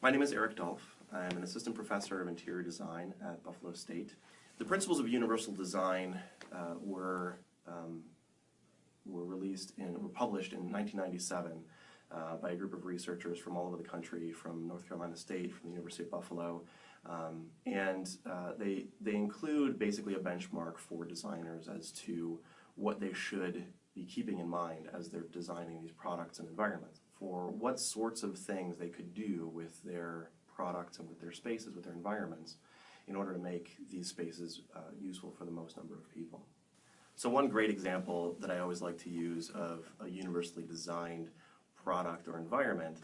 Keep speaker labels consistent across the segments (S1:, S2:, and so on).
S1: My name is Eric Dolph. I'm an assistant professor of interior design at Buffalo State. The principles of universal design uh, were um, were released in were published in 1997 uh, by a group of researchers from all over the country, from North Carolina State, from the University of Buffalo, um, and uh, they they include basically a benchmark for designers as to what they should be keeping in mind as they're designing these products and environments for what sorts of things they could do with their products and with their spaces, with their environments, in order to make these spaces uh, useful for the most number of people. So one great example that I always like to use of a universally designed product or environment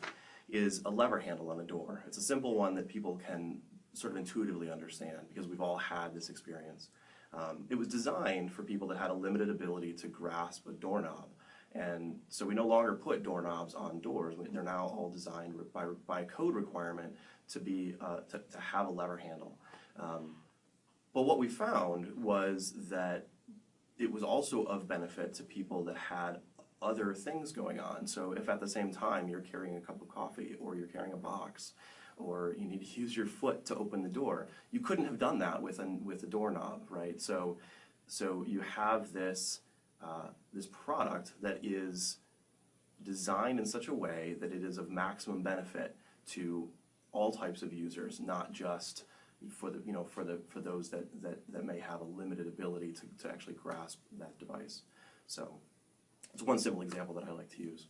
S1: is a lever handle on a door. It's a simple one that people can sort of intuitively understand because we've all had this experience. Um, it was designed for people that had a limited ability to grasp a doorknob. And so we no longer put doorknobs on doors. They're now all designed by, by code requirement to, be, uh, to, to have a lever handle. Um, but what we found was that it was also of benefit to people that had other things going on. So if at the same time you're carrying a cup of coffee or you're carrying a box or you need to use your foot to open the door. You couldn't have done that with, an, with a doorknob, right? So, so you have this, uh, this product that is designed in such a way that it is of maximum benefit to all types of users, not just for the you know for the for those that that, that may have a limited ability to, to actually grasp that device. So it's one simple example that I like to use.